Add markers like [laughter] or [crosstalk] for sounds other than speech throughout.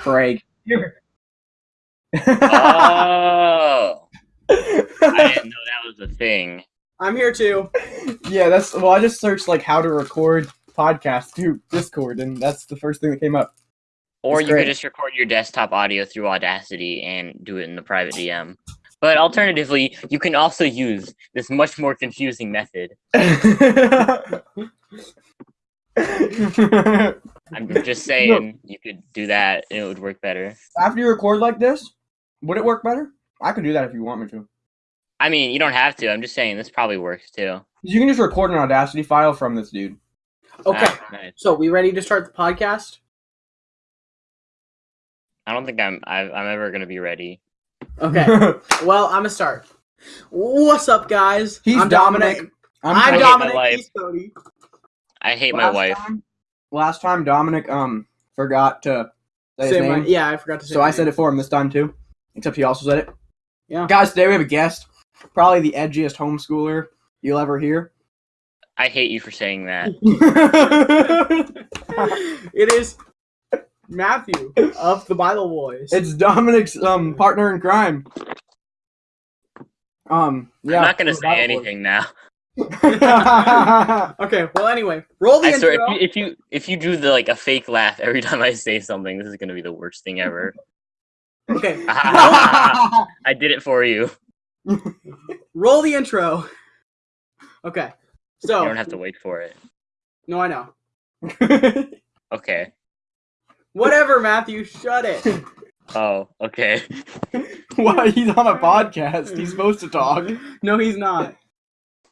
Craig. [laughs] Oh, I didn't know that was a thing. I'm here too. yeah, that's well. I just searched like how to record podcast through Discord, and that's the first thing that came up. Or It's you great. could just record your desktop audio through Audacity and do it in the private DM. But alternatively, you can also use this much more confusing method. [laughs] [laughs] I'm [laughs] just saying you could do that and it would work better. After you record like this, would it work better? I could do that if you want me to. I mean, you don't have to. I'm just saying this probably works too. You can just record an Audacity file from this dude. Okay. Ah, nice. So we ready to start the podcast? I don't think I'm I, I'm ever gonna be ready. Okay. [laughs] well, I'm gonna start. What's up, guys? He's I'm Dominic. I'm, I hate my Dominic. life. He's Cody. I hate my wife. Time, last time Dominic um forgot to say his Say my- name, yeah, I forgot to say. so my I said it for him this time too. Except he also said it. Yeah. Guys, today we have a guest. Probably the edgiest homeschooler you'll ever hear. I hate you for saying that. [laughs] [laughs] it is Matthew of the Bible Boys. it's Dominic's um partner in crime. Um, yeah. I'm not gonna say Bible anything now. Boys. [laughs] okay. Well, anyway, roll the I swear, intro. if you, if you if you do the like a fake laugh every [laughs] time I say something, this is gonna be the worst thing ever. Okay. [laughs] I did it for you. roll the intro. Okay. So You don't have to wait for it. no, I know. Okay. Whatever, Matthew. Shut it. Oh, okay. Why he's on a podcast? He's supposed to talk. No, he's not.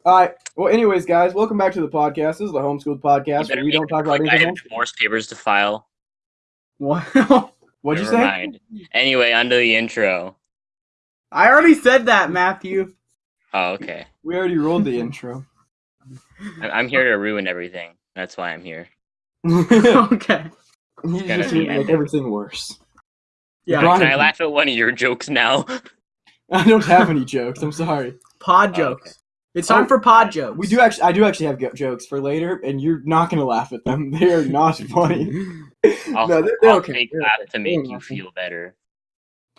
All right. Well, anyways, guys, welcome back to the podcast. This is the homeschooled podcast where we don't talk about quick. I anything have divorce papers to file. What? [laughs] What'd you say? mind. Anyway, under the intro. I already said that, Matthew. Oh, okay. We already rolled the intro. [laughs] [laughs] I'm here to ruin everything. That's why I'm here. Okay. gonna just gonna make everything worse. Yeah. Can I laugh at one of your jokes now? I don't have any jokes. I'm sorry. Oh, Pod Oh, jokes. It's time Oh, for pod jokes. We do actually. I do actually have jokes for later, and you're not gonna laugh at them. [laughs] They are not [laughs] funny. I'll, no, they're, they're I'll okay. fake They're laugh okay. to make you feel better.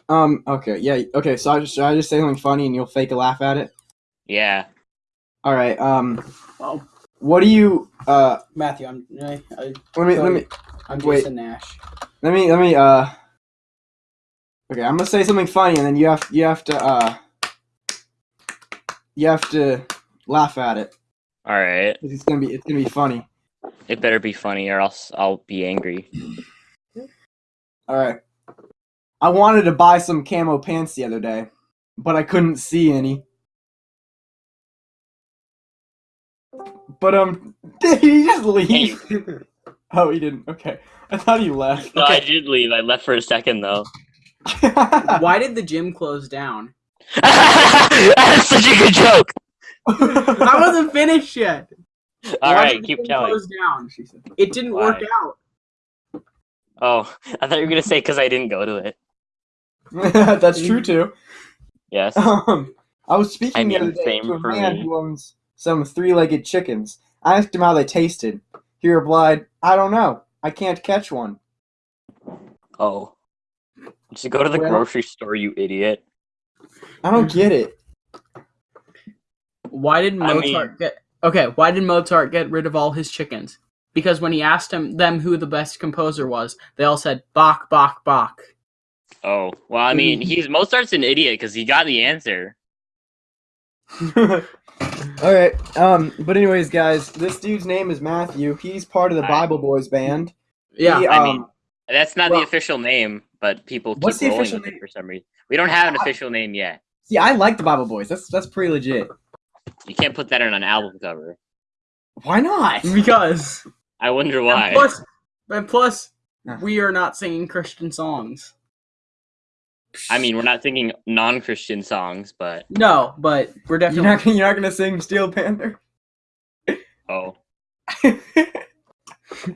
Um. Okay. Yeah. Okay. So I just should I just say something funny, and you'll fake a laugh at it. Yeah. All right. Um. Oh, What do you? Uh. Matthew, I'm I, I, Let me. Let me. I'm Wait. Jason Nash. Let me. Let me. Uh. Okay. I'm gonna say something funny, and then you have. You have to. Uh. You have to laugh at it. All right. It's gonna be. It's gonna be funny. It better be funny, or else I'll be angry. All right. I wanted to buy some camo pants the other day, but I couldn't see any. But um, [laughs] did he just leave? [laughs] oh, he didn't. Okay, I thought he left. No, I did leave. I left for a second though. [laughs] Why did the gym close down? [laughs] That's such a good joke. [laughs] I wasn't finished yet. All Why right, keep gym telling. Down. It didn't work out. Oh, I thought you were gonna say because I didn't go to it. [laughs] That's true too. Yes. Um, I was speaking I the other day to a for man me. who owns some three-legged chickens. I asked him how they tasted. He replied, "I don't know. I can't catch one." Oh. Just go to the Well- grocery store, you idiot. I don't get it. Why did I Mozart mean- get Okay, why did Mozart get rid of all his chickens? Because when he asked him them who the best composer was, they all said Bach, Bach, Bach. Oh, well, I mean, he's [laughs] Mozart's an idiot because he got the answer. [laughs] All right. Um. But anyways, guys, this dude's name is Matthew. He's part of the Hi. Bible Boys band. Yeah. He, I um, mean, That's not well- the official name, but people keep What's the rolling official with it name? for some reason. We don't have an official name yet. See, I like the Bible Boys. That's that's pretty legit. You can't put that on an album cover. Why not? because I wonder why. plus, and plus, we are not singing Christian songs. I mean, we're not singing non-Christian songs, but No, but we're You're definitely. not gonna, you're not gonna sing Steel Panther. oh. [laughs]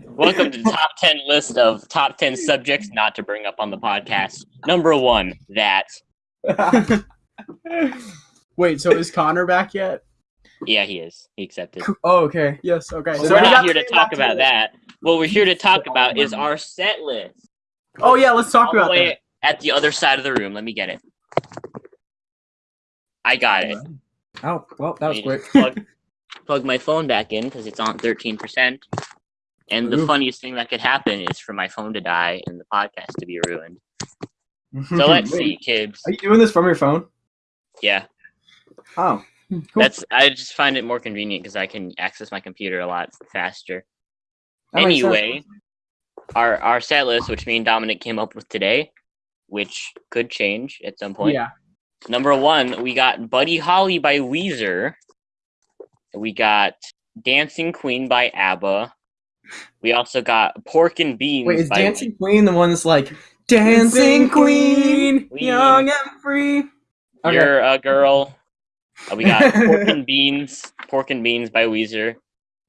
Welcome to the top 10 list of top 10 subjects not to bring up on the podcast. Number one, that. [laughs] Wait, so is Connor back yet? Yeah, he is. He accepted. oh, okay. Yes. Okay. But So we're not here to talk back about it. that. What we're here to talk about is our set list. Oh yeah, let's talk all about that. at the other side of the room. Let me get it. I got it. Oh, well, that was quick. [laughs] Plug, plug my phone back in because it's on 13%. And the funniest thing that could happen is for my phone to die and the podcast to be ruined. [laughs] So let's see, kids. Are you doing this from your phone? Yeah, Oh, cool. that's. I just find it more convenient because I can access my computer a lot faster. That. Anyway, our our set list, which me and Dominic came up with today, which could change at some point. Yeah. Number one, we got Buddy Holly by Weezer. We got Dancing Queen by ABBA. We also got Pork and Beans Wait, is by Dancing Queen the one that's like Dancing Queen? Queen. young and free. Okay. You're a Girl. Uh, we got [laughs] Pork and Beans, Pork and Beans by Weezer.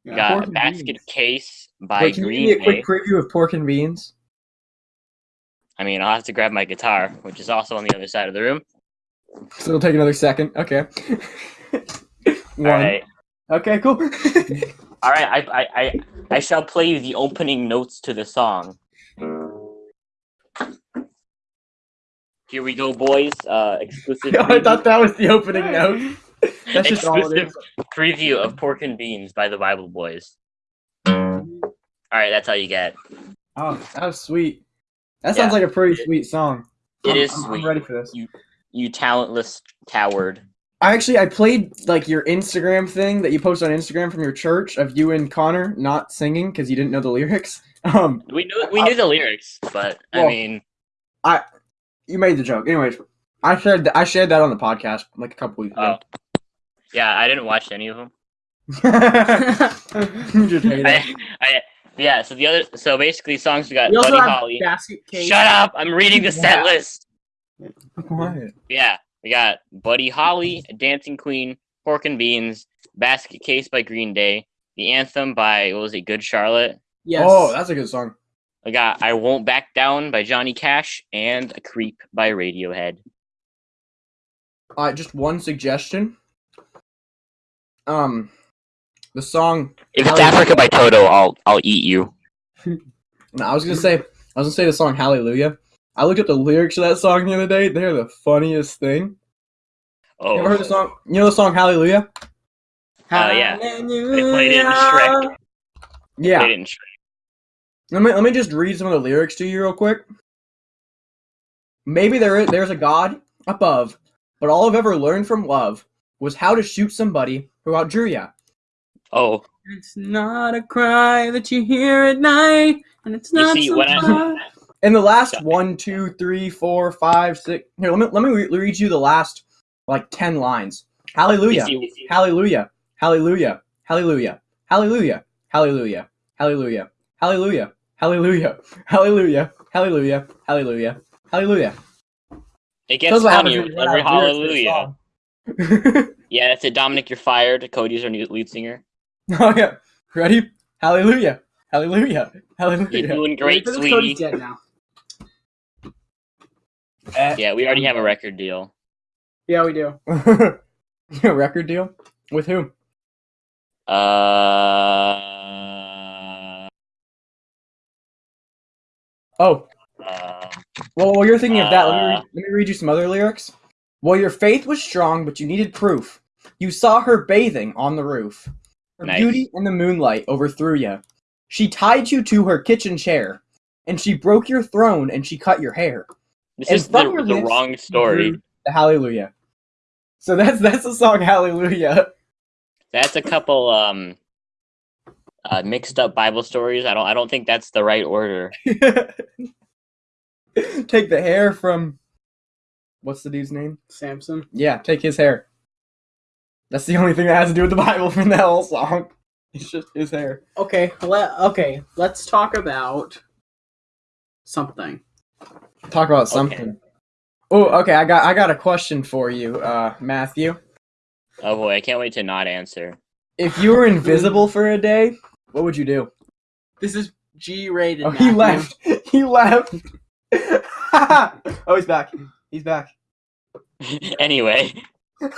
We Yeah, got Pork and Basket Beans. Case by Wait, can you Green give me a quick preview of Pork and Beans? I mean, I'll have to grab my guitar, which is also on the other side of the room. So it'll take another second. Okay. [laughs] One. All right. Okay, cool. [laughs] All right, I, I, I, I shall play you the opening notes to the song. Here we go, boys. Uh, exclusive. [laughs] I thought that was the opening note. That's just exclusive preview of Pork and Beans by the Bible Boys. All right, that's all you get. Oh, that was sweet. That sounds Yeah. like a pretty sweet song. It I'm- is I'm- sweet. I'm ready for this. You, You talentless coward. I actually I played like your Instagram thing that you post on Instagram from your church of you and Connor not singing because you didn't know the lyrics. [laughs] Um, We knew we knew the lyrics, but I mean, I you made the joke. Anyways, I shared th- I shared that on the podcast like a couple weeks oh, ago. yeah, I didn't watch any of them. [laughs] you just [laughs] hate it. I, I, yeah. So the other, so basically, songs we got We Buddy Holly. Shut up! I'm reading the set Yeah. list. Quiet. Yeah, we got Buddy Holly, Dancing Queen, Pork and Beans, Basket Case by Green Day, the anthem by what was it, Good Charlotte. Yes. Oh, that's a good song. We got I Won't Back Down by Johnny Cash and A Creep by Radiohead. Uh, just one suggestion. Um, the song. If it's Hallelujah- Africa by Toto, I'll I'll eat you. [laughs] No, I was gonna say. I was gonna say the song Hallelujah. I looked up the lyrics of that song the other day. They're the funniest thing. Oh, You ever heard the song? You know the song Hallelujah? Uh, yeah. They played it in Shrek. Yeah. They didn't. Let me let me just read some of the lyrics to you real quick. Maybe there is, there's a God above, but all I've ever learned from love was how to shoot somebody who outdrew ya. Oh, It's not a cry that you hear at night, and it's You not see, some when I- cry- And the last one, two, three, four, five, six. Here, let me let me re- read you the last like ten lines. Hallelujah, Hallelujah, Hallelujah, Hallelujah, Hallelujah, Hallelujah, Hallelujah, Hallelujah, Hallelujah, Hallelujah, Hallelujah, Hallelujah, Hallelujah. It gets funnier with you every out of lyrics for a hallelujah. Yeah, that's it. Dominic, you're fired. Cody's our new lead singer. oh yeah, ready? Hallelujah, Hallelujah, You're doing great, Wait for this sweetie. Cody's dead now. Eh. Yeah, we already have a record deal. Yeah, we do. [laughs] Yeah, record deal with who? Uh, Oh, uh, Well, while you're thinking of that, let me, Uh. read, let me read you some other lyrics. Well, your faith was strong, but you needed proof. You saw her bathing on the roof. Her Nice. beauty in the moonlight overthrew you. She tied you to her kitchen chair, and she broke your throne and she cut your hair. This And is the, from the wrong story. The Hallelujah. So that's that's the song Hallelujah. That's a couple um uh, mixed up Bible stories. I don't. I don't think that's the right order. [laughs] take the hair from what's the dude's name? Samson. Yeah, take his hair. That's the only thing that has to do with the Bible from that whole song. It's just his hair. Okay, let okay. Let's talk about something. Talk about something. Oh, okay. I got I got a question for you, uh, Matthew. Oh boy, I can't wait to not answer. If you were invisible for a day, what would you do? This is G-rated. Oh, he left. [laughs] He left. [laughs] oh, he's back. He's back. [laughs] anyway,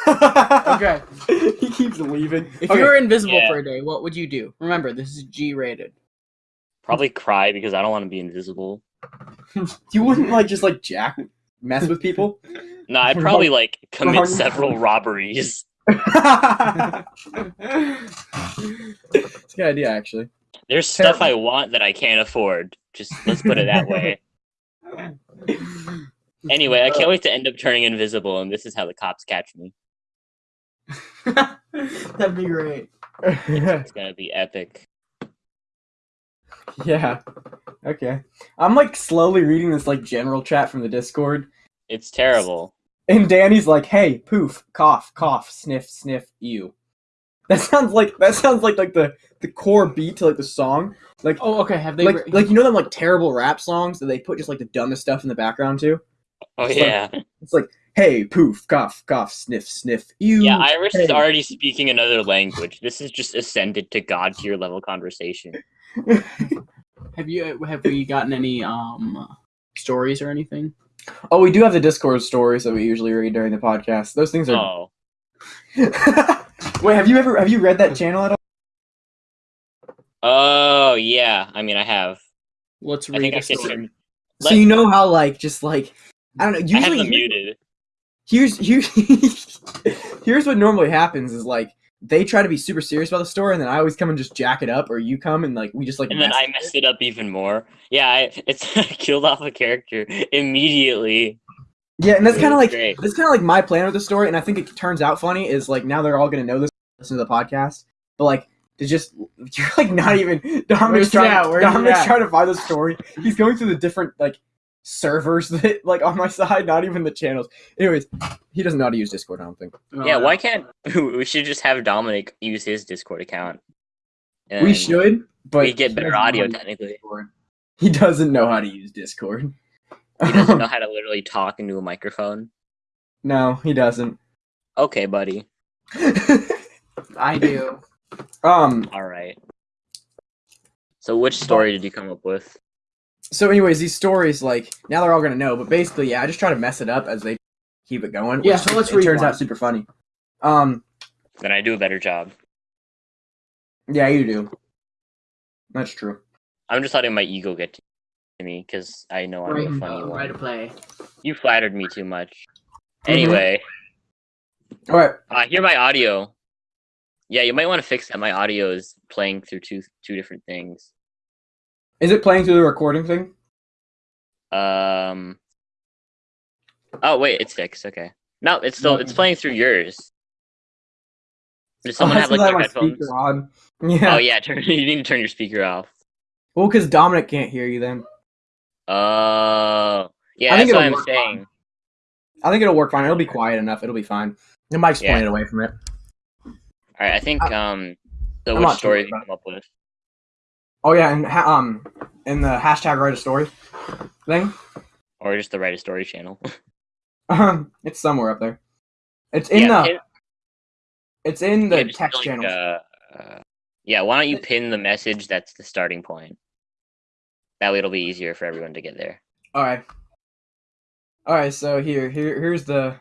Okay. he keeps leaving. If Okay, you were invisible Yeah. for a day, what would you do? Remember, this is G-rated. probably cry because I don't want to be invisible. [laughs] You wouldn't like just like jack mess with people. [laughs] No, I'd probably like commit several robberies. [laughs] it's a good idea, actually. There's stuff I want that I can't afford. Just let's put it that way. Anyway, I can't wait to end up turning invisible, and this is how the cops catch me. That'd be great. It's gonna be epic. [laughs] yeah. Okay. I'm like slowly reading this like general chat from the Discord, It's terrible. and Danny's like, "Hey, poof, cough, cough, sniff, sniff, you." That sounds like that sounds like like the the core beat to like the song. Like Oh, okay. Have they? like re- like you know them like terrible rap songs that they put just like the dumbest stuff in the background too. Oh It's like- yeah, It's like, "Hey, poof, cough, cough, sniff, sniff, you." yeah. Iris is already speaking another language. This is just ascended to god tier level conversation. Have you? Have we gotten any um stories or anything? Oh, we do have the Discord stories that we usually read during the podcast. Those things are. Oh, [laughs] Wait, have you ever have you read that channel at all? oh yeah. I mean, I have. Let's I read think a I can. story. So you know how like just like I don't know. I have Usually them muted. here's here's [laughs] here's what normally happens is like they try to be super serious about the story, and then I always come and just jack it up, or you come and like we just like And then I with messed it up even more. Yeah, I, [laughs] it's I killed off a character immediately. Yeah, and that's kind of like great. that's kind of like my plan with the story, and I think it turns out funny. Is like now they're all gonna know this, listen to the podcast, but like to just [laughs] you're like not [laughs] even Dominic's Where's trying, at? Dominic's trying to find the story. He's going through the different like servers [laughs] that like on my side, not even the channels. Anyways, he doesn't know how to use Discord. I don't think Yeah, Uh, why can't [laughs] we should just have Dominic use his Discord account? we should, but we get better audio how to use technically. Discord. He doesn't know how to use Discord. He doesn't know [laughs] how to literally talk into a microphone. no, he doesn't. Okay, buddy. I do. um. All right. So which story did you come up with? So, anyways, these stories like now they're all gonna know, but basically, yeah, I just try to mess it up as they keep it going. Yeah, so let's it read turns one. out super funny. Um. Then I do a better job. Yeah, you do. That's true. I'm just letting my ego get to me because I know I'm Right, a funny uh, one. right to play. You flattered me too much. Mhm. Anyway, All right. I hear my audio. Yeah, you might want to fix that. My audio is playing through two two different things. Is it playing through the recording thing? Um. Oh wait, it's fixed. Okay. No, it's still it's playing through yours. Does someone Oh, have like their headphones? on. [laughs] Yeah. Oh yeah, turn, [laughs] you need to turn your speaker off. Well, because Dominic can't hear you. Then Oh, yeah, I think that's what it'll I'm work saying. I think it'll work fine. It'll be quiet enough. It'll be fine. The mic's Yeah. pointed away from it. All right, I think um. So I'm which story did you come up with? Oh yeah, and ha- um, in the hashtag write a story thing, Or just the Write a Story channel? um, [laughs] [laughs] it's somewhere up there. It's in yeah, the. It's in the yeah, text like, channel. Uh, uh, yeah, why don't you pin the message that's the starting point? That way it'll be easier for everyone to get there. All right. All right. So here, here, here's the.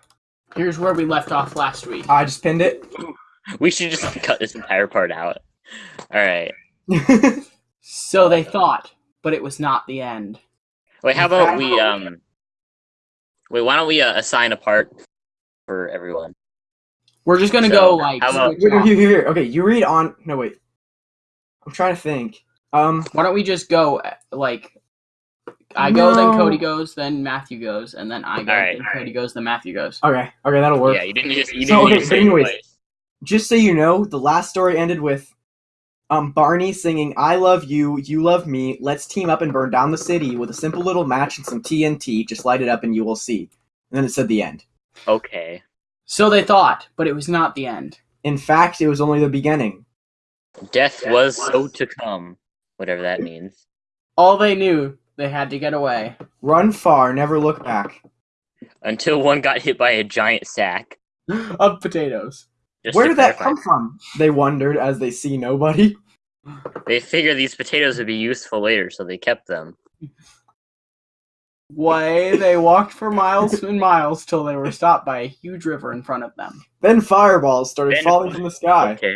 Here's where we left off last week. I just pinned it. [laughs] We should just cut this entire part out. All right. So they thought, but it was not the end. Wait, how about we um? Wait, why don't we uh, assign a part for everyone? We're just gonna So, go like. about- Here, here, here, here. Okay, you read on. No wait. I'm trying to think. Um. Why don't we just go uh, like? I go, then Cody goes, then Matthew goes, and then I go, Alright. then Cody goes, then Matthew goes. Okay. Okay, that'll work. Yeah, you didn't just you So, didn't okay, so say it anyways, twice. Just so you know, the last story ended with um Barney singing "I love you, you love me. Let's team up and burn down the city with a simple little match and some TNT. Just light it up and you will see." And then it said the end. Okay. So they thought, but it was not the end. In fact, it was only the beginning. Death was so to come, whatever that means. All they knew, they had to get away. Run far, never look back. Until one got hit by a giant sack. [gasps] of potatoes. Just Where to did that come from? They wondered as they see nobody. They figured these potatoes would be useful later, so they kept them. Way they walked for miles [laughs] and miles till they were stopped by a huge river in front of them. Then fireballs started Then- falling from the sky. Okay.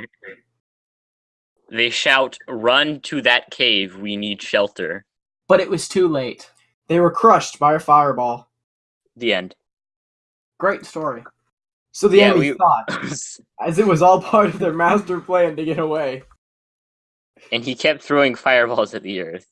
They shout, "Run to that cave! We need shelter." But it was too late. They were crushed by a fireball. The end. Great story. So the Yeah, enemy we- thought, as it was all part of their master plan to get away. and he kept throwing fireballs at the earth.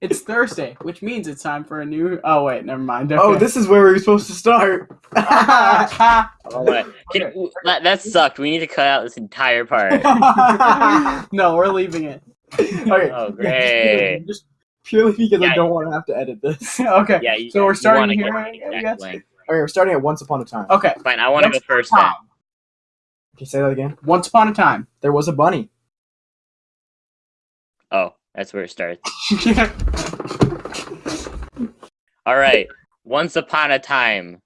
It's Thursday, which means it's time for a new. Oh wait, never mind. Oh, this is where we were supposed to start. [laughs] [laughs] Oh, what? Can- that, that sucked. We need to cut out this entire part. [laughs] no, we're leaving it. okay. Oh, just great. purely- Just purely because I don't want to have to edit this. okay. Yeah, you, So we're starting wanna here, get I- the I exact guess? length. Okay, we're starting at Once Upon a Time. Okay. Fine, I want to Once go first upon then. Can you say that again? Once upon a time. There was a bunny. Oh, that's where it starts. [laughs] All right. Once upon a time.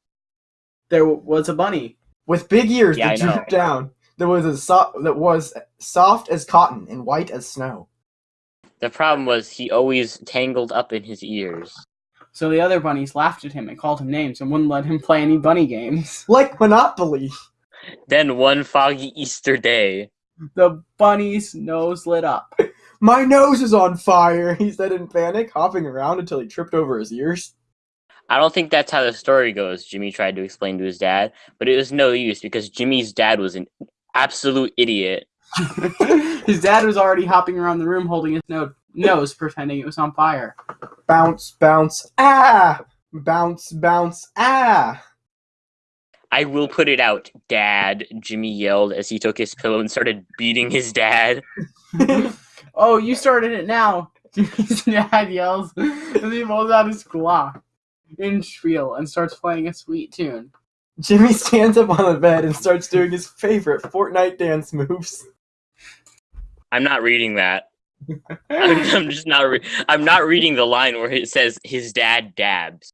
there was a bunny. With big ears Yeah, that I know. drooped down. There was a so- that was soft as cotton and white as snow. The problem was he always tangled up in his ears. So the other bunnies laughed at him and called him names and wouldn't let him play any bunny games. [laughs] Like Monopoly. Then one foggy Easter day, The bunny's nose lit up. [laughs] My nose is on fire, [laughs] he said in panic, hopping around until he tripped over his ears. I don't think that's how the story goes, Jimmy tried to explain to his dad, but it was no use because Jimmy's dad was an absolute idiot. his dad was already hopping around the room holding his no- nose, pretending it was on fire. Bounce, bounce, ah! Bounce, bounce, ah! I will put it out, Dad, Jimmy yelled as he took his pillow and started beating his dad. [laughs] oh, you started it now. [laughs] His dad yells as he pulls out his Glock in spiel and starts playing a sweet tune. Jimmy stands up on the bed and starts doing his favorite Fortnite dance moves. I'm not reading that. I'm, I'm just not. Re- I'm not reading the line where it says his dad dabs.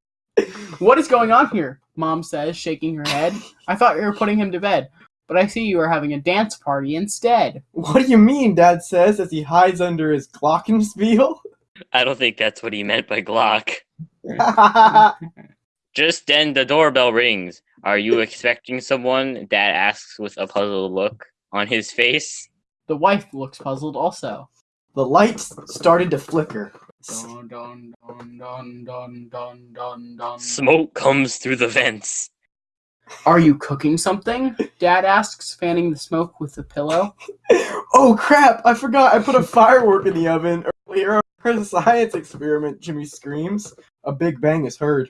What is going on here? Mom says, shaking her head. I thought you were putting him to bed, but I see you are having a dance party instead. What do you mean? Dad says as he hides under his glockenspiel. I don't think that's what he meant by Glock. [laughs] Just then, the doorbell rings. Are you expecting someone? Dad asks with a puzzled look on his face. The wife looks puzzled also. The lights started to flicker. Dun, dun, dun, dun, dun, dun, dun, dun. Smoke comes through the vents. Are you cooking something? Dad asks, fanning the smoke with the pillow. [laughs] Oh crap! I forgot I put a firework in the oven earlier for the science experiment, Jimmy screams. A big bang is heard.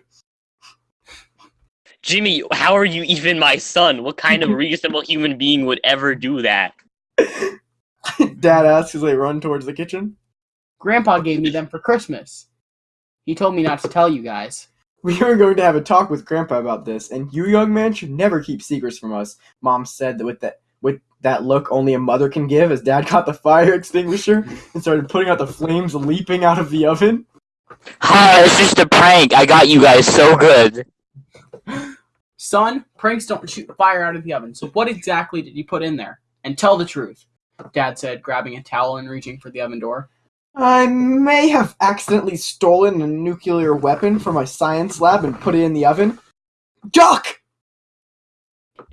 Jimmy, how are you even my son? What kind of [laughs] reasonable human being would ever do that? [laughs] [laughs] Dad asks as they run towards the kitchen. Grandpa gave me them for Christmas. He told me not to tell you guys. We were going to have a talk with Grandpa about this, and you, young man, should never keep secrets from us. Mom said that with that with that look only a mother can give. As Dad caught the fire [laughs] extinguisher and started putting out the flames leaping out of the oven. Hi, it's just a prank. I got you guys so good. Son, pranks don't shoot fire out of the oven, so what exactly did you put in there? And tell the truth, Dad said, grabbing a towel and reaching for the oven door. I may have accidentally stolen a nuclear weapon from my science lab and put it in the oven. Duck!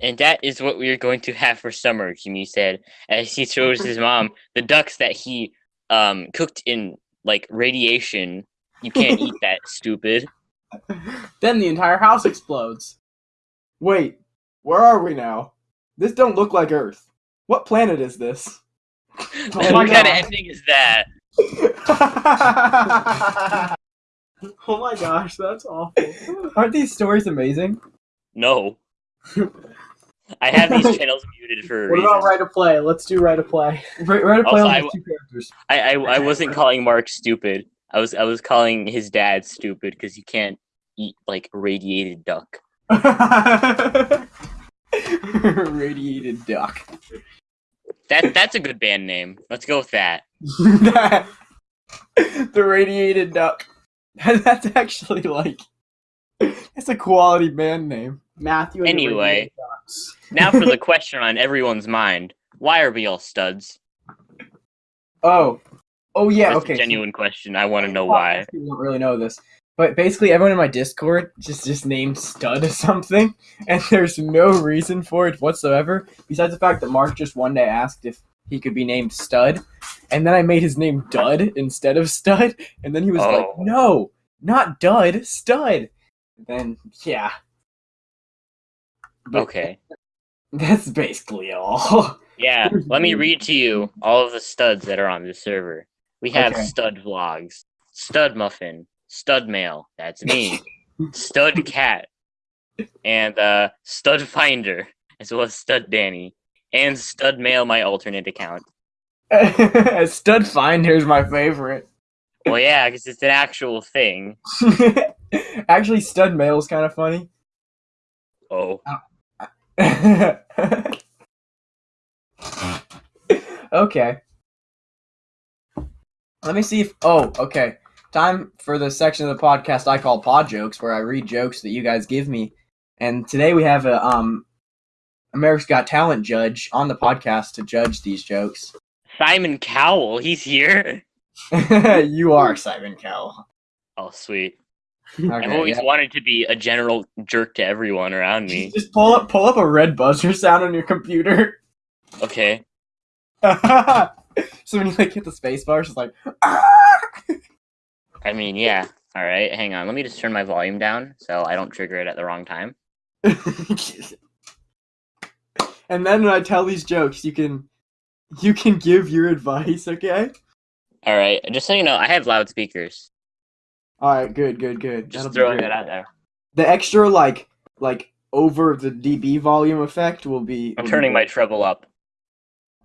And that is what we are going to have for summer, Jimmy said, as he shows his mom the ducks that he um cooked in like radiation. You can't eat that, [laughs] stupid. Then the entire house explodes. Wait, where are we now? This don't look like Earth. What planet is this? [laughs] Oh what kind of ending is that? [laughs] Oh my gosh, that's awful. [laughs] Aren't these stories amazing? No. I have these channels muted for What reason. about Right to Play? Let's do Right to Play. Right, right to play Also, on I these two characters. I, I I wasn't calling Mark stupid. I was I was calling his dad stupid because you can't eat like radiated duck. [laughs] Radiated duck. That that's a good band name. Let's go with that. [laughs] the radiated duck. [laughs] That's actually like it's a quality band name. Matthew. and Anyway. Radiated Ducks. Now for the question on everyone's mind: Why are we all studs? Oh, oh yeah. That's okay. a genuine question. I want to know why. People don't really know this, but basically everyone in my Discord just just named Stud or something, [laughs] and there's no reason for it whatsoever besides the fact that Mark just one day asked if he could be named Stud, and then I made his name Dud instead of Stud, and then he was like, Oh. "No, not dud, stud. Then yeah, But Okay. [laughs] that's basically all. [laughs] Yeah, let me read to you all of the studs that are on this server. We have Okay. Stud Vlogs, Stud Muffin, Stud Mail, that's me, [laughs] Stud Cat, and uh, Stud Finder, as well as Stud Danny, and Stud Mail, my alternate account. [laughs] Stud Finder's my favorite. Well, yeah, because it's an actual thing. [laughs] Actually, Stud is kind of funny. Oh, okay. Let me see if. Oh, okay. Time for the section of the podcast I call Pod Jokes, where I read jokes that you guys give me. And today we have a um, America's Got Talent judge on the podcast to judge these jokes. Simon Cowell, he's here. [laughs] you are Simon Cowell. Oh, sweet. Okay, I've always yeah. wanted to be a general jerk to everyone around me. Just pull up, pull up a red buzzer sound on your computer. Okay. [laughs] so when you like hit the space bar, it's like. [laughs] I mean, yeah. All right, hang on. Let me just turn my volume down so I don't trigger it at the wrong time. [laughs] and then when I tell these jokes, you can you can give your advice, okay? All right, just so you know, I have loudspeakers. All right, good, good, good. Just That'll throwing that out there. The extra like like over the dB volume effect will be. I'm will be turning my treble up.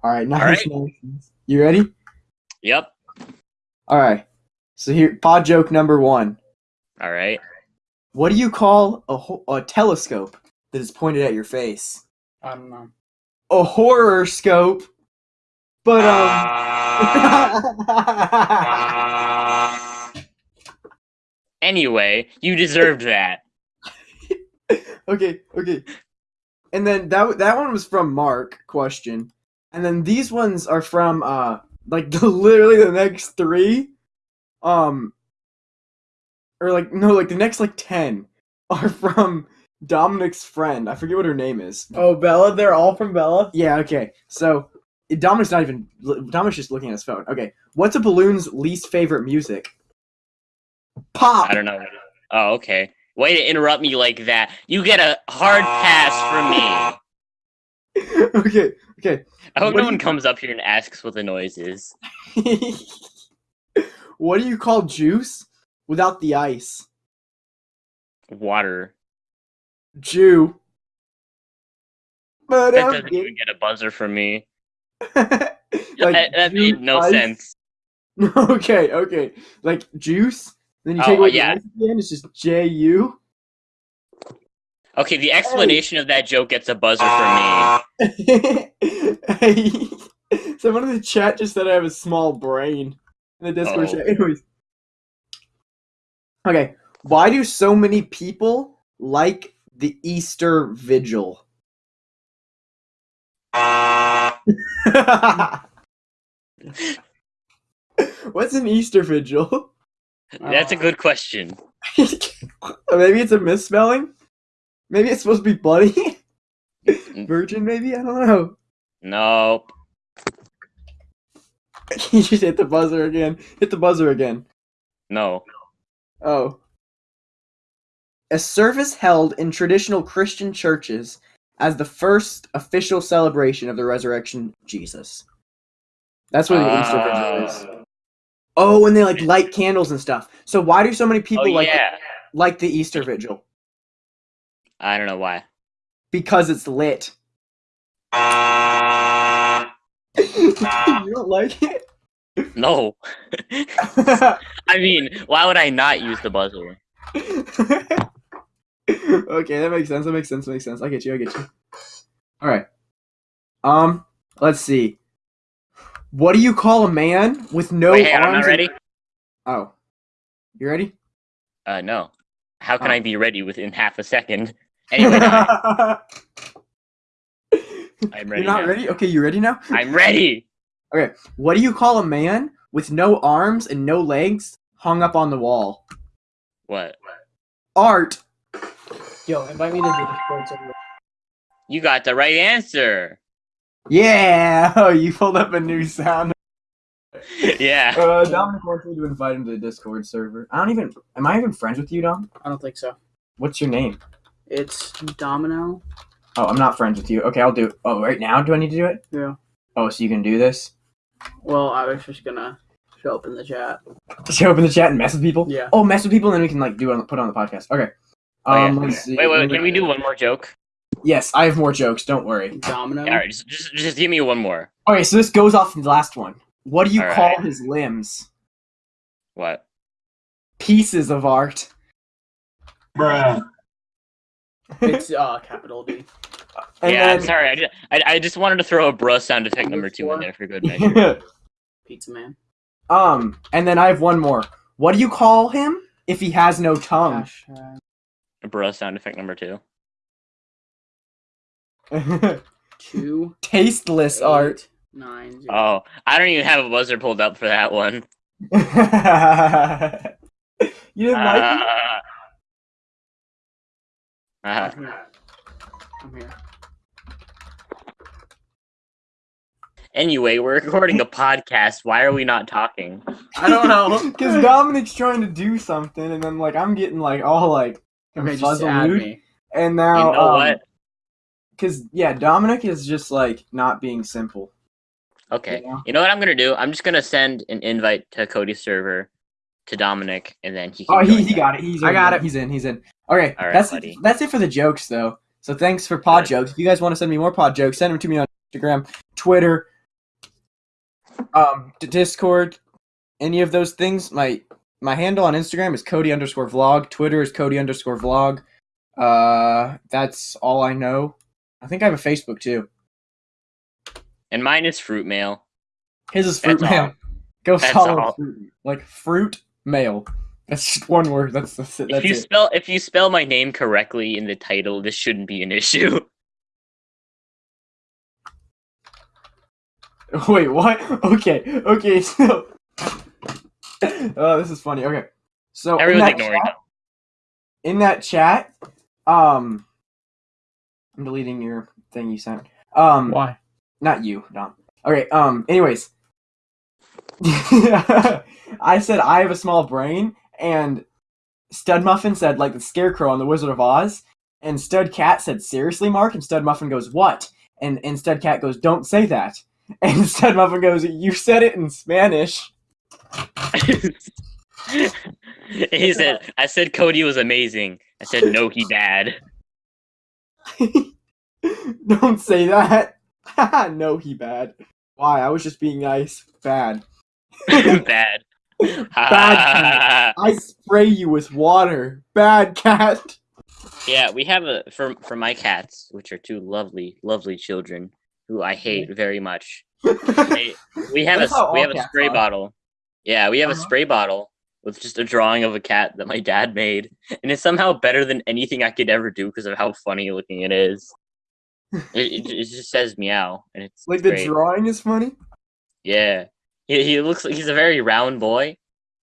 All right, nice, right. nice, nice. You ready? Yep. All right. So here, pod joke number one. All right. What do you call a ho- a telescope that is pointed at your face? I don't know. A horror scope. But um. [laughs] Anyway, you deserved that. [laughs] okay, okay. And then that that one was from Mark question, and then these ones are from uh like the, [laughs] literally the next three, um, or like no like the next like ten [laughs] are from Dominic's friend. I forget what her name is. Oh, Bella, they're all from Bella. Yeah, okay. So Dominic's not even Dominic's just looking at his phone. Okay, what's a balloon's least favorite music? Pop. I don't know. Oh, okay. Way to interrupt me like that. You get a hard pass from me. [laughs] okay, okay. I hope What no one you- comes up here and asks what the noise is. [laughs] what do you call juice without the ice? Water. Jew. But That doesn't even get a buzzer from me. [laughs] like that [laughs] that made no ice. sense. [laughs] okay, okay. Like juice, then you Oh, take away yeah. the ice again. It's just J U. Okay, the explanation of that joke gets a buzzer from me. hey, someone in the chat just said I have a small brain in the Discord Uh-oh. chat. [laughs] Anyways, okay. Why do so many people like the Easter Vigil? [laughs] What's an Easter Vigil? That's a good question. [laughs] maybe it's a misspelling. Maybe it's supposed to be bloody. Mm. Virgin, maybe I don't know. Nope. [laughs] you just hit the buzzer again. Hit the buzzer again. No. Oh. A service held in traditional Christian churches as the first official celebration of the resurrection of Jesus. That's what the Easter Vigil is. Uh, Oh, and they like light candles and stuff. So why do so many people oh like yeah. like the Easter Vigil? I don't know why. Because it's lit. [laughs] you don't like it? No. [laughs] [laughs] I mean, why would I not use the buzzer? okay, that makes sense. That makes sense. That Makes sense. I get you. I get you. All right. Um, let's see. What do you call a man with no Wait, on, I'm arms? not and- Oh, you ready? Uh, no. How can Oh. I be ready within half a second? Anyway, I'm ready. You're not now. ready? Okay, you ready now? [laughs] I'm ready. Okay, what do you call a man with no arms and no legs hung up on the wall? What? Art. Yo, invite me to the Discord server. You got the right answer. Yeah. [laughs] Oh, you pulled up a new sound. [laughs] yeah. Uh, Dominic wants me to invite him to the Discord server. I don't even. Am I even friends with you, Dom? I don't think so. What's your name? It's Domino. Oh, I'm not friends with you. Okay, I'll do. it. Oh, right now, do I need to do it? Yeah. Oh, so you can do this? Well, I was just gonna show up in the chat. Just in the chat and mess with people. Yeah. Oh, mess with people, and then we can like do it on put it on the podcast. Okay. Oh, yeah. Um, let's see. Wait, wait, can we do one more joke? Yes, I have more jokes. Don't worry. Domino. All right, just, just, just give me one more. Okay, so this goes off the last one. What do you All call right. his limbs? What? Pieces of art. Bruh. It's uh capital D. And yeah, then, sorry. I just, I, I just wanted to throw a bruh sound effect number two in there for good [laughs] measure. Pizza Man. um, and then I have one more. What do you call him if he has no tongue? Hashtag A bruh sound effect number two. [laughs] two Tasteless art. eight, nine zero. Oh, I don't even have a buzzer pulled up for that one. [laughs] you didn't like it? Uh, uh, I'm here. I'm here. Anyway, we're recording a podcast. Why are we not talking? I don't know. [laughs] Because Dominic's trying to do something, and then like I'm getting like all like Okay, just add fuzzled, me. and You now know um, what? Because yeah, Dominic is just like not being simple. Okay. Yeah. You know what I'm gonna do? I'm just gonna send an invite to Cody's server to Dominic, and then he can. Oh, he, he got it. He's I got in. it. He's in. He's in. Okay, All right, that's buddy. that's it for the jokes though. So thanks for pod Good. jokes. If you guys want to send me more pod jokes, send them to me on Instagram, Twitter, um, Discord, any of those things. My my handle on Instagram is Cody underscore vlog. Twitter is Cody underscore vlog. Uh, that's all I know. I think I have a Facebook too. And mine is fruit mail. His is fruit That's mail. all. Go That's follow all. fruit, like fruit mail. That's just one word. That's that's, it. If you it. spell if you spell my name correctly in the title, this shouldn't be an issue. [laughs] [laughs] Wait, what? Okay, okay. [laughs] So, oh, this is funny. Okay, so in Everyone's that, ignoring chat, in that chat, um, I'm deleting your thing you sent. Um, Why? not you, Dom. Okay. Um. Anyways, [laughs] I said I have a small brain, and Stud Muffin said like the Scarecrow on the Wizard of Oz, and Stud Cat said seriously, Mark, and Stud Muffin goes what? And and Stud Cat goes don't say that, [laughs] and Stud Muffin goes you said it in Spanish. [laughs] he said, "I said Cody was amazing." I said, "No, he bad." [laughs] don't say that. no, he bad. Why? I was just being nice. Bad. bad. Bad I spray you with water. Bad cat. yeah, we have a for for my cats, which are two lovely, lovely children who I hate very much. [laughs] They- we have a we have a spray are. bottle. Yeah, we have a Uh-huh. spray bottle with just a drawing of a cat that my dad made, and it's somehow better than anything I could ever do because of how funny looking it is. It, it, just says meow, and it's like the drawing is funny. Yeah, he, he looks like he's a very round boy.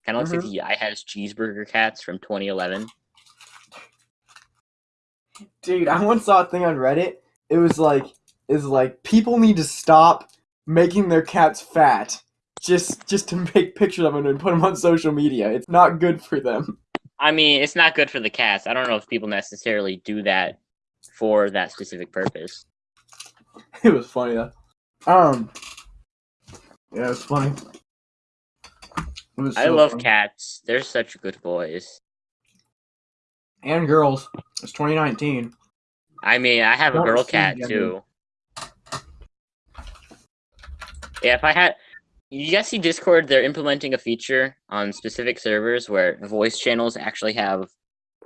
Kind of looks like the I has cheeseburger cats from 2011. Dude, I once saw a thing on Reddit. It was like, is like people need to stop making their cats fat, just just to make pictures of them and put them on social media. It's not good for them. I mean, it's not good for the cats. I don't know if people necessarily do that for that specific purpose. [laughs] It was funny though. Um, yeah, it was funny. It was I love funny. cats. They're such good boys. and girls. It's 2019. I mean, I have a girl cat too. Yeah, if I had, you guys see Discord? They're implementing a feature on specific servers where voice channels actually have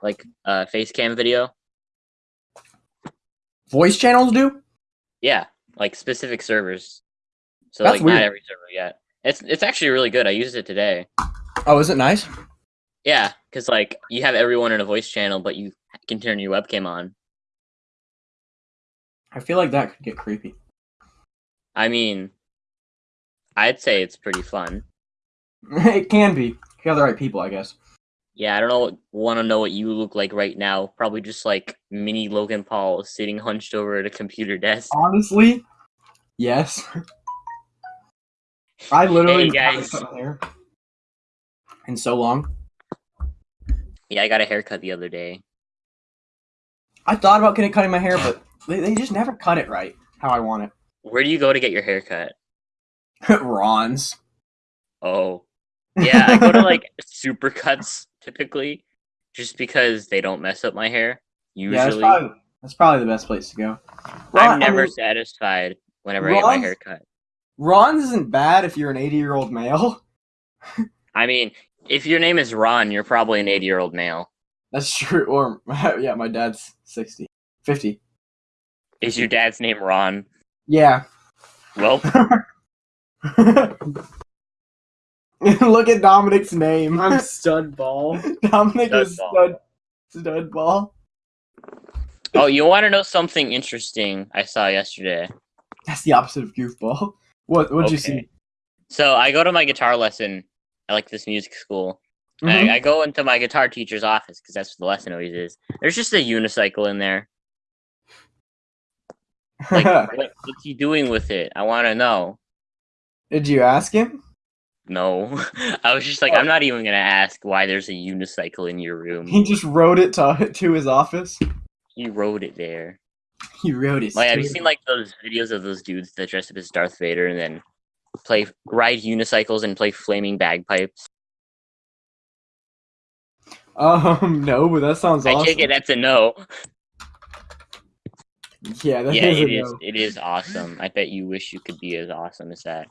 like a face cam video. Voice channels do. Yeah, like specific servers. So That's like weird. not every server yet. It's it's actually really good. I used it today. Oh, is it nice? Yeah, because like you have everyone in a voice channel, but you can turn your webcam on. I feel like that could get creepy. I mean, I'd say it's pretty fun. [laughs] it can be. You have the right people, I guess. Yeah, I don't know. Want to know what you look like right now? Probably just like mini Logan Paul sitting hunched over at a computer desk. Honestly, yes. I literally Hey, haven't guys. hair in so long. Yeah, I got a haircut the other day. I thought about getting cutting my hair, but they, they just never cut it right how I want it. Where do you go to get your haircut? [laughs] Ron's. Oh. Yeah, I go to like [laughs] supercuts typically, just because they don't mess up my hair. Yeah, that's Usually, probably that's probably the best place to go. I'm Ron- I never mean, satisfied whenever I get my Ron's- haircut. Ron's isn't bad if you're an 80 year old male. [laughs] I mean, if your name is Ron, you're probably an 80 year old male. That's true. Or yeah, my dad's 60, 50. Is your dad's name Ron? Yeah. Well, [laughs] Look at Dominic's name. I'm [laughs] stud ball. Dominic Stud is ball. stud, stud ball. oh, you want to know something interesting I saw yesterday? That's the opposite of goofball. What? What'd you see? So I go to my guitar lesson I like this music school. and Mhm. I, I go into my guitar teacher's office because that's what the lesson always is. There's just a unicycle in there. Like, [laughs] what, what's he doing with it? I want to know. Did you ask him? No, [laughs] I was just like, I'm not even gonna ask why there's a unicycle in your room. He just wrote it to [laughs] to his office. He wrote it there. He wrote it. Like, have you seen like those videos of those dudes that dress up as Darth Vader and then play ride unicycles and play flaming bagpipes? Um, [laughs] no, but that sounds awesome. I awesome. take it that's a no. Yeah, that yeah, is a it is. no. It is awesome. I bet you wish you could be as awesome as that.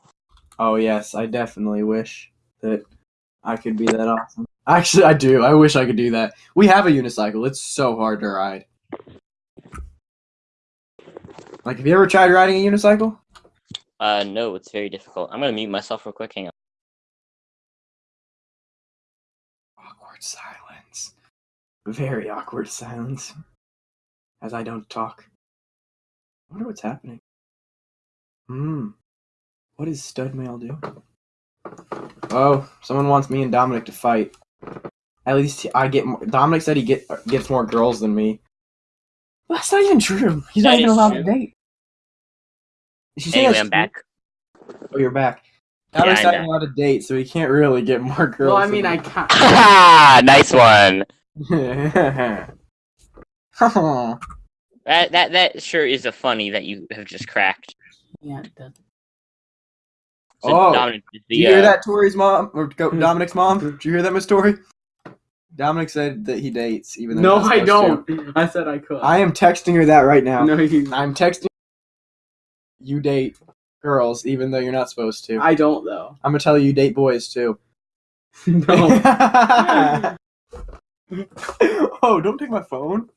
Oh yes, I definitely wish that I could be that awesome. Actually, I do. I wish I could do that. We have a unicycle. It's so hard to ride. Like, have you ever tried riding a unicycle? Uh, no, it's very difficult. I'm gonna mute myself real quick. Hang on. Awkward silence. Very awkward silence. As I don't talk. I wonder what's happening. Hmm. What does stud mail do? Oh, someone wants me and Dominic to fight. At least I get more. Dominic said he get gets more girls than me. That's not even true. He's not even allowed true. to date. Did you say Anyway, I'm true? back. Oh, you're back. Yeah, Dominic's I'm not allowed to date, so he can't really get more girls. Well, I mean, me. I can't. [laughs] Nice one. [laughs] That that that sure is a funny that you have just cracked. Yeah, it does. So Oh, Dominic, is Did you hear uh, that, Tori's mom or [laughs] Dominic's mom? Did you hear that, Miss Tori? Dominic said that he dates, even though No, I don't. I said I could. I am texting her that right now. no, you. [laughs] I'm texting you date girls, even though you're not supposed to. I don't though. I'm gonna tell you you date boys too. [laughs] No. oh, don't take my phone.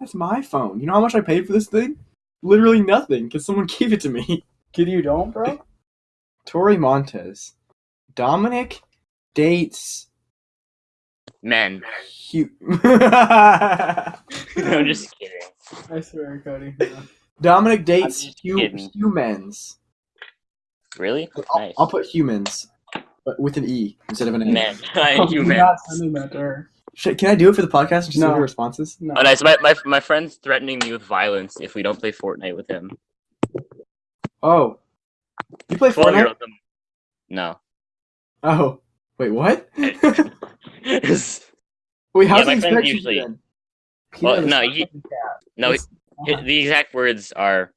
That's my phone. You know how much I paid for this thing? Literally nothing, because someone gave it to me. Kid, you don't, bro. Tori Montez. Dominic dates men. Hu- [laughs] I'm just kidding. I swear, Cody. Dominic dates hu- humans. Really? I'll, Nice. I'll put humans, but with an E instead of an A. Men. [laughs] I Oh, you you're not sending her. Shit, can I do it for the podcast and just No. what her responses? No. Oh, nice. My, my my friend's threatening me with violence if we don't play Fortnite with him. Oh, you play Fortnite? No. Oh, wait, what? [laughs] [laughs] Wait, how's Yeah, my he you usually- then? Well, no, you- cat. no, It's- hi- the exact words are,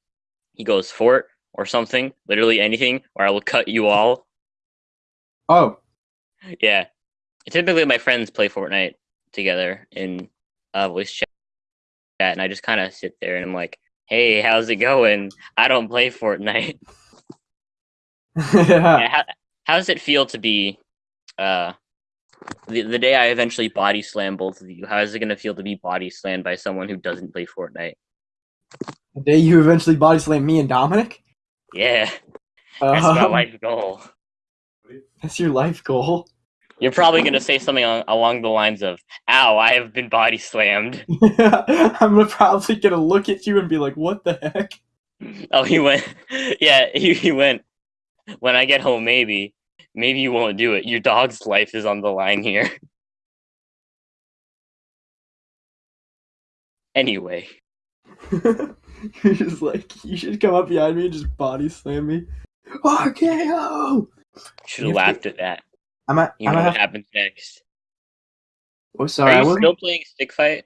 he goes fort or something, literally anything, or I will cut you all. Oh, Yeah. Typically, my friends play Fortnite together in uh, voice chat, and I just kind of sit there and I'm like, "Hey, how's it going? I don't play Fortnite." [laughs] Yeah, how, how does it feel to be uh the, the day I eventually body slam both of you? How is it gonna feel to be body slammed by someone who doesn't play Fortnite? the day you eventually body slam me and Dominic? Yeah, that's my Um, life goal. That's your life goal. You're probably gonna say something on, along the lines of, "Ow, I have been body slammed." [laughs] I'm gonna probably gonna look at you and be like, "What the heck?" Oh, he went. [laughs] Yeah, he, he went. When I get home, maybe, maybe you won't do it. Your dog's life is on the line here. [laughs] Anyway, [laughs] You're just like, you should come up behind me and just body slam me. RKO! Should have laughed at that. I'm at, You I'm know at what happens next. oh, sorry. I, Are you wasn't- still playing Stick Fight?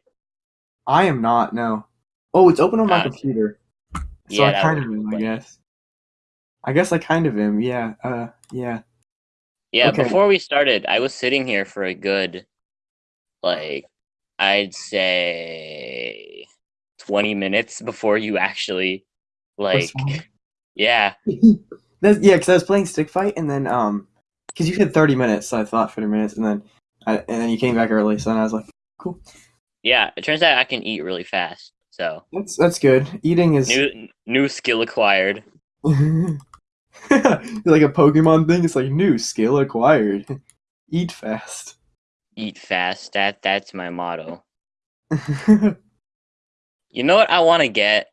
I am not, no. Oh, it's open on my Ah. computer. So Yeah, I kind of am, I guess. I guess I kind of am, yeah. Uh, yeah. Yeah, Okay. before we started, I was sitting here for a good, like, I'd say 20 minutes before you actually, like, [laughs] yeah, [laughs] That's, yeah, because I was playing Stick Fight, and then, um, because you had 30 minutes, so I thought 30 minutes, and then, I, and then you came back early, so then I was like, cool. yeah. It turns out I can eat really fast. So, that's, that's good. Eating is. new new skill acquired. [laughs] [laughs] like a Pokemon thing, it's like new skill acquired. [laughs] Eat fast. Eat fast. That that's my motto. [laughs] You know what I want to get?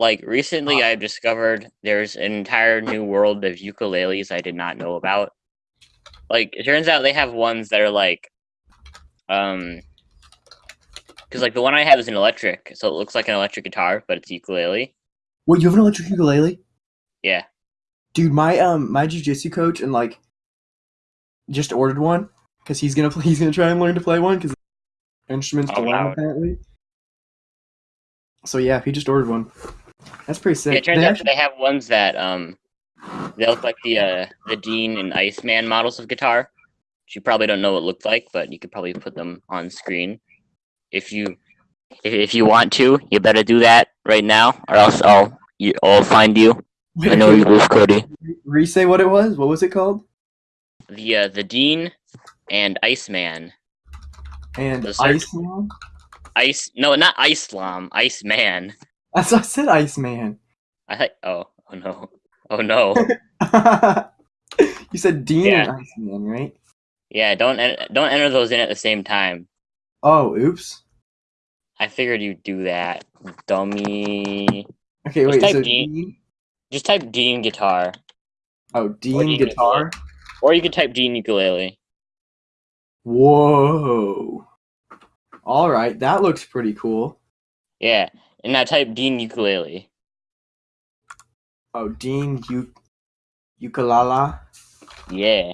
Like recently, I've discovered there's an entire new world of ukuleles I did not know about. Like it turns out they have ones that are like, um, because like the one I have is an electric, so it looks like an electric guitar, but it's ukulele. Wait, you have an electric ukulele? Yeah. Dude, my um my jujitsu coach and like just ordered one because he's gonna play, [laughs] he's gonna try and learn to play one because instruments to Oh, wow. apparently. So yeah, he just ordered one. That's pretty sick. Yeah, it turns They out actually- they have ones that um, they look like the uh the Dean and Iceman models of guitar. Which you probably don't know what it looked like, but you could probably put them on screen if you if, if you want to. You better do that right now, or else I'll you, I'll find you. I know you live, Cody. Re say what it was. What was it called? The uh, the Dean and Iceman. And The search- Iceman. Ice no, not Icelam, Iceman. [laughs] That's what I said. Iceman. I oh oh no oh no [laughs] you said Dean Yeah. and Iceman, right? yeah don't en- don't enter those in at the same time. Oh, oops. I figured you'd do that, dummy. Okay, Just wait. So Dean. Dean. Just type Dean guitar, Oh, Dean Dean guitar. or you could type Dean ukulele. Whoa. All right, that looks pretty cool. Yeah, and now type Dean ukulele. Oh, Dean U- Ukulala. Yeah,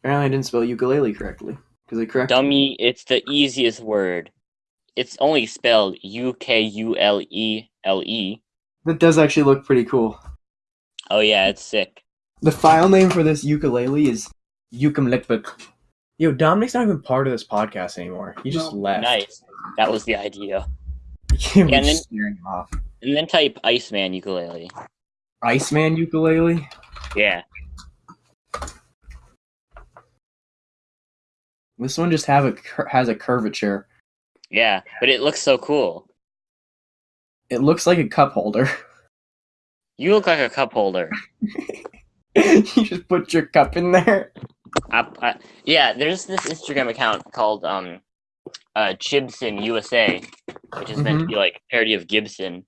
Apparently, I didn't spell ukulele correctly because I corrected. dummy. It's the easiest word. It's only spelled U K U L E L E. That does actually look pretty cool. Oh yeah, it's sick. The file name for this ukulele is Ukumlikbik. Yo, Dominic's not even part of this podcast anymore. He just No. left. Nice. That was the idea. We're and then- just scaring him off. And then type Iceman ukulele. Iceman ukulele. Yeah. This one just have a has a curvature. Yeah, but it looks so cool. It looks like a cup holder. [laughs] You look like a cup holder. [laughs] you just put your cup in there. I, I, yeah, there's this Instagram account called um, uh, Chibson USA, which is meant to be like parody of Gibson.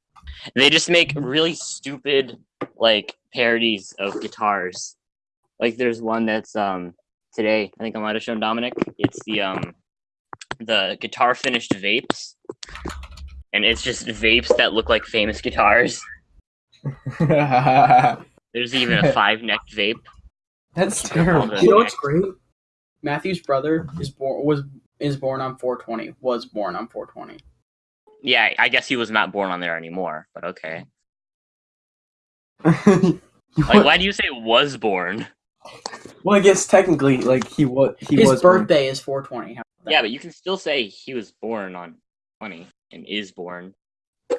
They just make really stupid like parodies of guitars. Like there's one that's um today. I think I might have shown Dominic. It's the um the guitar finished vapes, and it's just vapes that look like famous guitars. [laughs] There's even a five necked vape. That's terrible. a- You know what's great? Matthew's brother is born was is born on 420. Was born on 420. Yeah, I guess he was not born on there anymore, but okay. [laughs] Like, why do you say was born? Well, I guess technically, like he was. He His was born. birthday is 420. How about that? Yeah, but you can still say he was born on 20 and is born.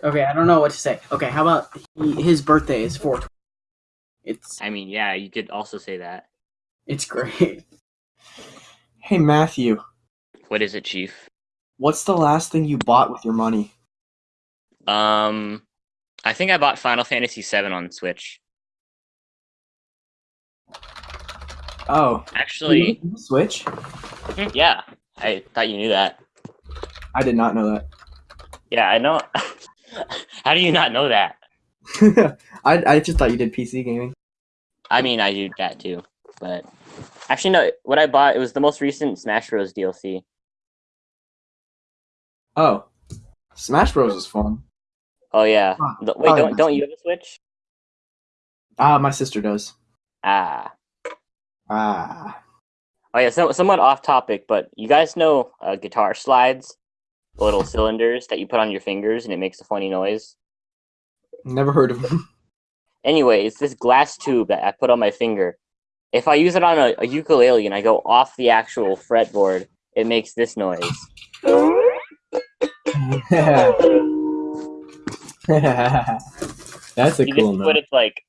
Okay, I don't know what to say. Okay, how about he, his birthday is 420? It's I mean, yeah, you could also say that. it's great. [laughs] Hey Matthew, What is it, Chief? what's the last thing you bought with your money? Um, I think I bought Final Fantasy VII on Switch. Oh, Actually, Switch. yeah, I thought you knew that. I did not know that. Yeah, I know. [laughs] How do you not know that? [laughs] I I just thought you did PC gaming. I mean, I do that too, but actually, no. What I bought it was the most recent Smash Bros. DLC. Oh, Smash Bros is fun. Oh yeah. Huh, The- wait, probably don't don't you have a Switch? Ah, my sister does. Ah. Ah. Oh yeah, so, somewhat off topic, but you guys know uh, guitar slides, the little cylinders that you put on your fingers and it makes a funny noise. Never heard of them. [laughs] Anyway, it's this glass tube that I put on my finger. If I use it on a, a ukulele and I go off the actual fretboard, it makes this noise. [laughs] [laughs] That's a You cool note. put it's like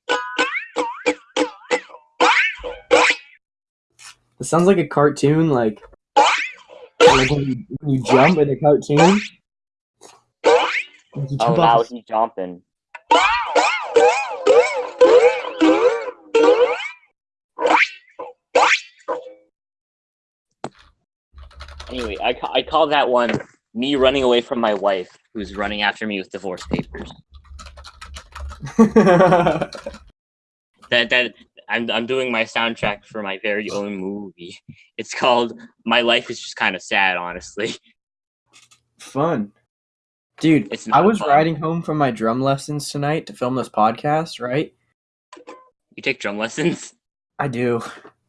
It sounds like a cartoon, like, like when, you, when you jump in a cartoon. Oh now he's jumping. Anyway, I, ca- I call that one me running away from my wife, who's running after me with divorce papers. [laughs] That that I'm I'm doing my soundtrack for my very own movie. It's called My Life is Just Kind of Sad, honestly. Fun. Dude, It's I was fun. riding home from my drum lessons tonight to film this podcast, right? You take drum lessons. I do.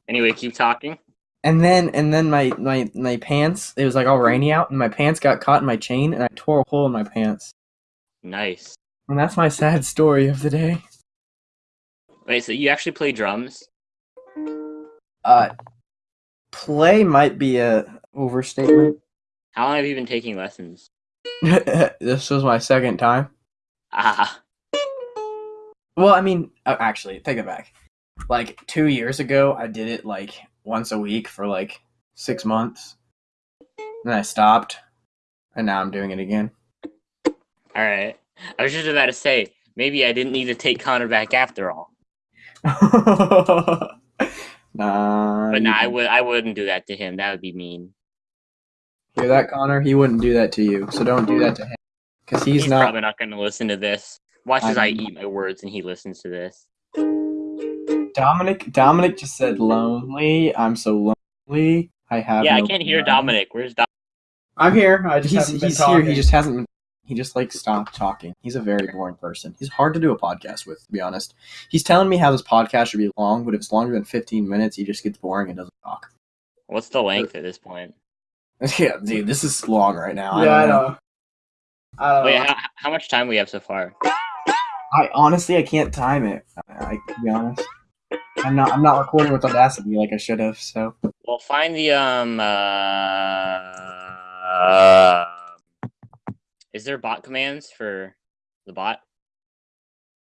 Anyway, keep talking. And then and then my, my my pants, it was like all rainy out and my pants got caught in my chain and I tore a hole in my pants. Nice. And that's my sad story of the day. Wait, so you actually play drums? Uh play might be a overstatement. How long have you been taking lessons? [laughs] [laughs] this was my second time. Ah, Well, I mean, uh, actually, take it back. Like two years ago, I did it like once a week for like six months. Then I stopped, and now I'm doing it again. all right. I was just about to say maybe I didn't need to take Connor back after all. [laughs] nah. But you nah, I would I wouldn't do that to him. That would be mean. Hear that, Connor? He wouldn't do that to you, so don't do that to him. Because he's, He's, not. probably not going to listen to this. Watch as I I eat my words and he listens to this. Dominic. Dominic just said lonely. I'm so lonely. I have. yeah, I can't hear friends." Dominic. Where's Dom? I'm here. I just He's he's here. He just hasn't. been He just like stopped talking. He's a very boring person. He's hard to do a podcast with, to be honest. He's telling me how this podcast should be long, but if it's longer than 15 minutes, he just gets boring and doesn't talk. What's the length at this point? [laughs] yeah, dude, this is long right now. yeah, I don't know. I don't Wait, know. how, how much time we have so far? I honestly I can't time it. I, I to be honest. I'm not. I'm not recording with Audacity like I should have. So Well, find the um. Uh, is there bot commands for the bot?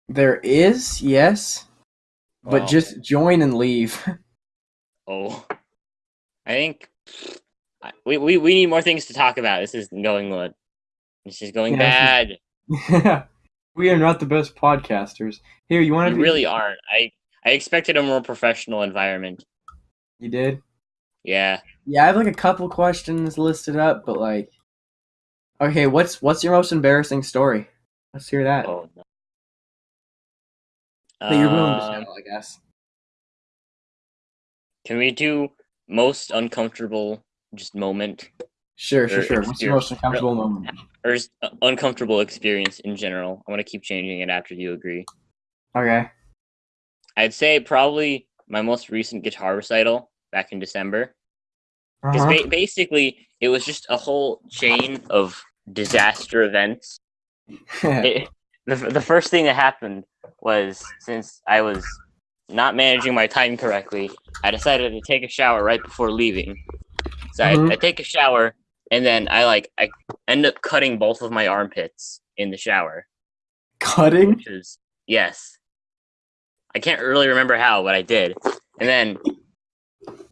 there is yes, but just join and leave. [laughs] oh, I think we, we we need more things to talk about. This is going good. This is going Yeah, bad. [laughs] we are not the best podcasters. Here, you want to? really aren't. I I expected a more professional environment. You did. Yeah. Yeah, I have like a couple questions listed up, but like, okay, what's what's your most embarrassing story? Let's hear that. Oh no. you're willing to Um, tell, I guess. Can we do most uncomfortable just moment Sure, sure, sure. What's your most uncomfortable moment? or s- uh, uncomfortable experience in general? I want to keep changing it after you agree. Okay. I'd say probably my most recent guitar recital back in December. Because Uh-huh. ba- basically, it was just a whole chain of disaster events. [laughs] It, the, the first thing that happened was since I was not managing my time correctly, I decided to take a shower right before leaving. So Mhm. I, I take a shower, and then I like I end up cutting both of my armpits in the shower, Cutting? which is yes. I can't really remember how, but I did. And then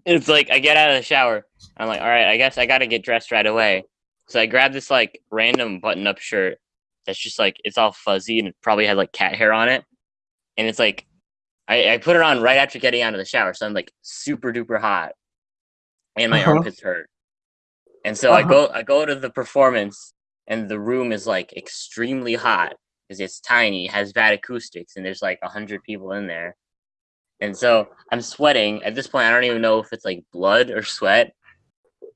it's like I get out of the shower. I'm like, all right, I guess I got to get dressed right away. So I grab this like random button-up shirt that's just like it's all fuzzy and it probably had like cat hair on it, and it's like I, I put it on right after getting out of the shower, so I'm like super duper hot, and my Uh-huh. armpits hurt. And so I Uh-huh. go I go to the performance, and the room is like extremely hot because it's tiny, has bad acoustics, and there's like a hundred people in there. And so I'm sweating. At this point, I don't even know if it's like blood or sweat.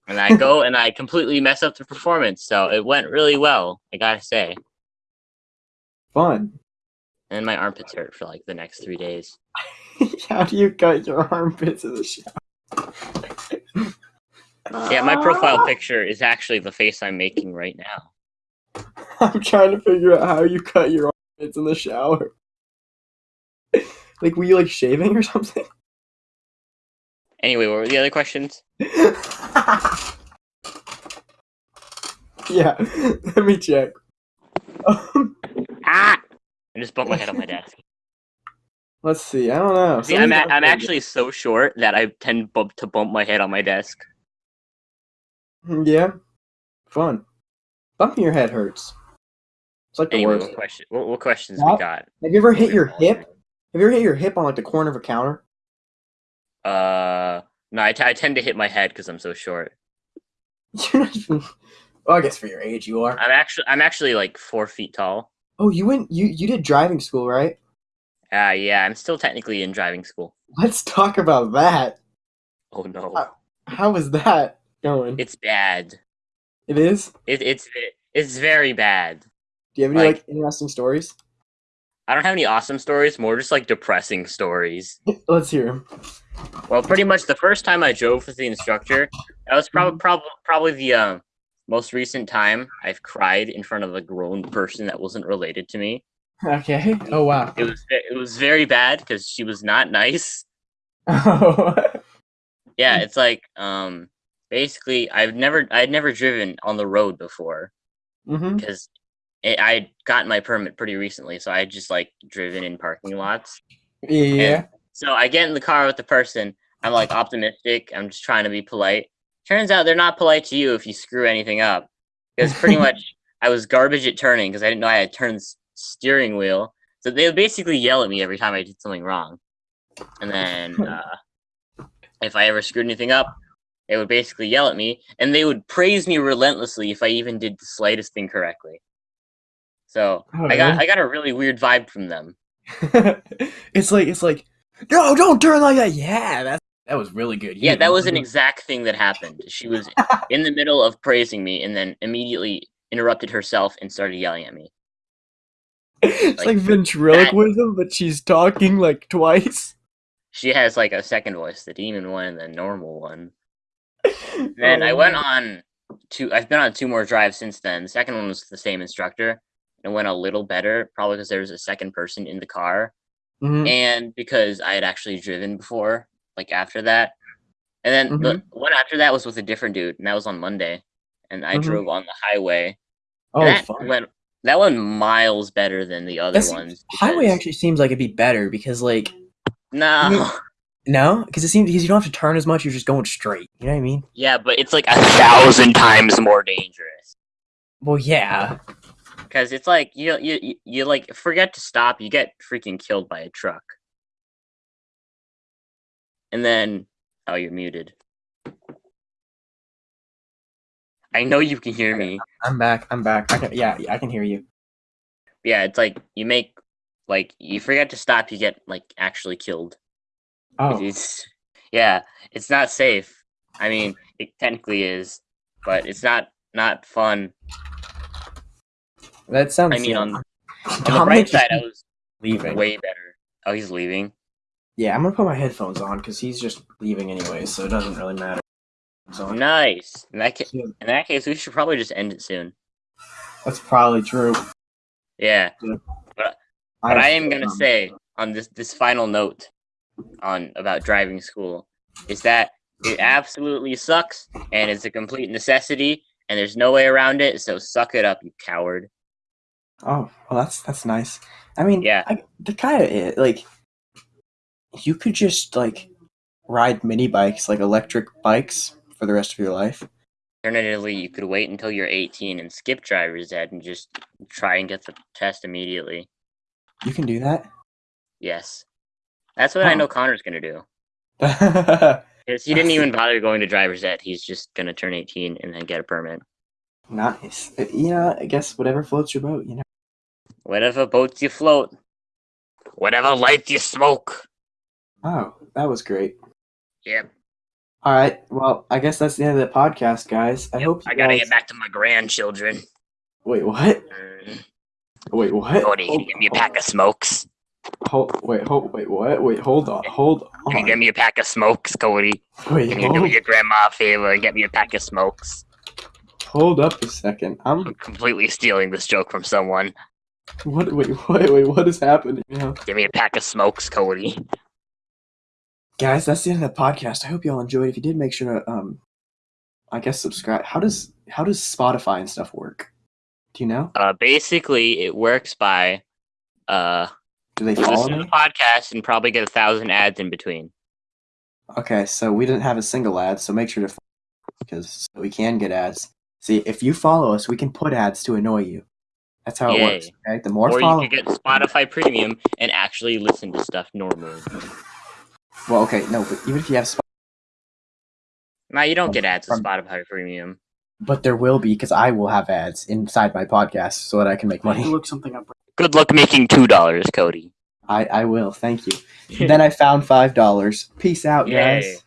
And I go and I completely mess up the performance. So it went really well, I gotta say. Fun. And my armpits hurt for like the next three days. [laughs] How do you cut your armpits in the shower? Yeah, my profile picture is actually the face I'm making right now. [laughs] I'm trying to figure out how you cut your armpits in the shower. [laughs] like, were you like shaving or something? Anyway, what were the other questions? [laughs] yeah, let me check. Ah! I just bumped my head on my desk. let's see. I don't know. See, I'm, a- I'm actually so short that I tend bump to bump my head on my desk. Yeah, fun. Bumping your head hurts. It's like the Anyway, worst. what, question, what, what questions What? we got? Have you ever hit your hip? Have you ever hit your hip on like the corner of a counter? Uh, no, I, t- I tend to hit my head because I'm so short. You're not even. Well, I guess for your age, you are. I'm actually I'm actually like four feet tall. Oh, you went. You you did driving school, right? Ah, yeah, I'm still technically in driving school. Let's talk about that. Oh no, Uh, How is that going? it's bad. it is. It, it's it's very bad. Do you have any like, like- interesting stories? I don't have any awesome stories, more just like depressing stories. Let's hear 'em. Well, pretty much the first time I drove with the instructor, that was probably prob- probably the uh, most recent time I've cried in front of a grown person that wasn't related to me. Okay. Oh wow. It was it was very bad because she was not nice. Oh. [laughs] Yeah, it's like um basically I've never I'd never driven on the road before hmm because I gotten my permit pretty recently, so I had just like driven in parking lots. Yeah. So I get in the car with the person. I'm like optimistic. I'm just trying to be polite. Turns out they're not polite to you if you screw anything up. Because pretty [laughs] much I was garbage at turning because I didn't know I had turned s- steering wheel. So they would basically yell at me every time I did something wrong. And then [laughs] uh, if I ever screwed anything up, they would basically yell at me and they would praise me relentlessly if I even did the slightest thing correctly. So Oh, I got really? I got a really weird vibe from them. [laughs] it's like it's like no, don't turn like that. Yeah, that's that was really good. Yeah, that was an exact thing that happened. She was [laughs] in the middle of praising me and then immediately interrupted herself and started yelling at me. it's like, like, ventriloquism, but she's talking like twice. She has like a second voice, the demon one and the normal one. [laughs] Then oh, I Oh, went on two I've been on two more drives since then. The second one was the same instructor. It went a little better, probably because there was a second person in the car. Mhm. And because I had actually driven before, like after that. And then the one after that was with a different dude, and that was on Monday. And I Mhm. drove on the highway. Oh, that fun. went that went miles better than the other That's- ones. Highway actually seems like it'd be better because like no, mean- [laughs] no, because it seems because you don't have to turn as much. You're just going straight. You know what I mean? yeah, but it's like a thousand times more dangerous Well, yeah. Because it's like you you you, like forget to stop, you get freaking killed by a truck, and then oh, you're muted. I know you can hear me. I'm back. I'm back. I can. Yeah, yeah, I can hear you. Yeah, it's like you make like you forget to stop, you get like actually killed. Oh, It's yeah, it's not safe. I mean, it technically is, but it's not not fun. That sounds. I mean, on, on [laughs] the bright side, I was leaving. way better. Oh, he's leaving. Yeah, I'm gonna put my headphones on because he's just leaving anyway, so it doesn't really matter. So Nice. In that, ca- in that case, we should probably just end it soon. that's probably true. Yeah, but I am gonna um, say on this this final note on about driving school is that it absolutely sucks and it's a complete necessity and there's no way around it. So suck it up, you coward. Oh, well, that's that's nice. I mean, Yeah. I, the kind of like you could just like ride mini bikes, like electric bikes, for the rest of your life. Alternatively, you could wait until you're 18 and skip driver's ed and just try and get the test immediately. You can do that. Yes. That's what I know Connor's going to do. [laughs] nice. he didn't even bother going to driver's ed. He's just going to turn 18 and then get a permit. Uh, Yeah, I guess whatever floats your boat. You know. Whatever boats you float, whatever lights you smoke. Oh, that was great. Yep. All right. Well, I guess that's the end of the podcast, guys. I hope you I got to guys- get back to my grandchildren. Wait, what? Mm. Wait, what? Cody, can you get me a pack of smokes? Hold, wait, hold, wait, what? Wait, hold on, hold on. Can you get me a pack of smokes, Cody? Wait, Can you do hold, your grandma a favor and get me a pack of smokes? hold up a second. I'm I'm completely stealing this joke from someone. What? Wait, [laughs] wait, wait. What is happening? now? Give me a pack of smokes, Cody. Guys, that's the end of the podcast. I hope y'all enjoyed. If you did, make sure to um, I guess subscribe. How does how does Spotify and stuff work? Do you know? Uh, basically, it works by uh, Do they follow listen to the podcast and probably get a thousand ads in between. Okay, so we didn't have a single ad, so make sure to because we can get ads. See, if you follow us, we can put ads to annoy you. That's how it works. Okay, the more Or follow. you could get Spotify Premium and actually listen to stuff normally. Well, okay, no, but even if you have, Sp- Now you don't get ads with From- Spotify Premium. but there will be because I will have ads inside my podcast so that I can make money. Look something up. Good luck making two dollars, Cody. I I will. Thank you. [laughs] then I found five dollars. Peace out, Yay. guys.